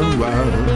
wow.